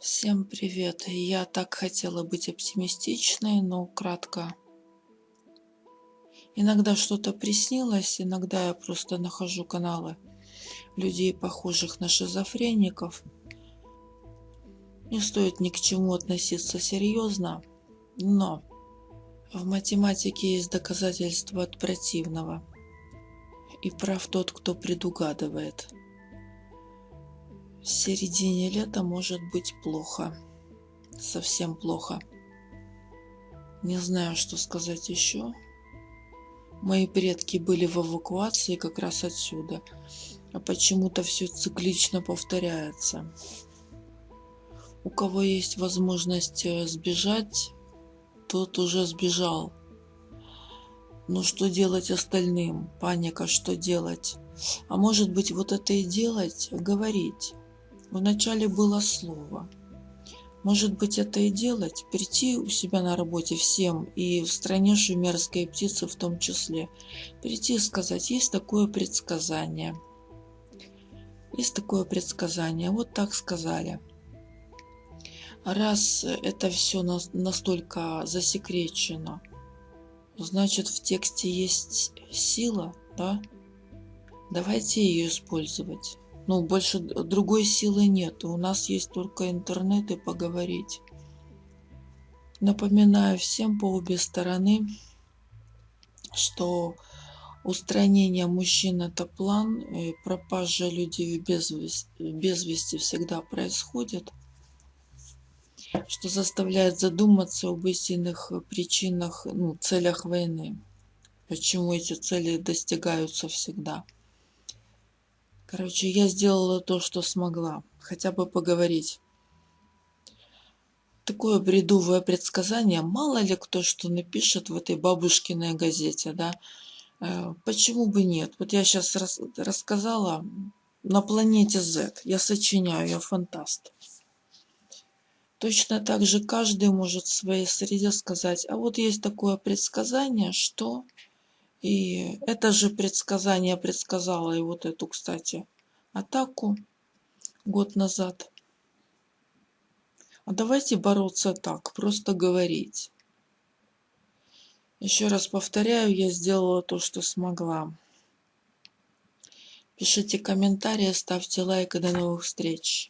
Всем привет! Я так хотела быть оптимистичной, но кратко. Иногда что-то приснилось, иногда я просто нахожу каналы людей, похожих на шизофреников. Не стоит ни к чему относиться серьезно, но в математике есть доказательства от противного. И прав тот, кто предугадывает. В середине лета может быть плохо. Совсем плохо. Не знаю, что сказать еще. Мои предки были в эвакуации как раз отсюда. А почему-то все циклично повторяется. У кого есть возможность э, сбежать, тот уже сбежал. Но что делать остальным? Паника, что делать? А может быть, вот это и делать, говорить. Вначале было слово. Может быть, это и делать, прийти у себя на работе всем, и в стране шумерской птицы в том числе, прийти и сказать, есть такое предсказание. Есть такое предсказание, вот так сказали. Раз это все настолько засекречено, значит в тексте есть сила, да? Давайте ее использовать. Ну, больше другой силы нет. У нас есть только интернет и поговорить. Напоминаю всем по обе стороны, что устранение мужчин это план, и пропажа людей без без вести всегда происходит, что заставляет задуматься об истинных причинах, ну, целях войны, почему эти цели достигаются всегда. Короче, я сделала то, что смогла. Хотя бы поговорить. Такое бредовое предсказание. Мало ли кто что напишет в этой бабушкиной газете, да. Э, почему бы нет? Вот я сейчас рас рассказала на планете Z. Я сочиняю, я фантаст. Точно так же каждый может в своей среде сказать, а вот есть такое предсказание, что и это же предсказание предсказало и вот эту, кстати, атаку год назад. А давайте бороться так, просто говорить. Еще раз повторяю, я сделала то, что смогла. Пишите комментарии, ставьте лайк и до новых встреч.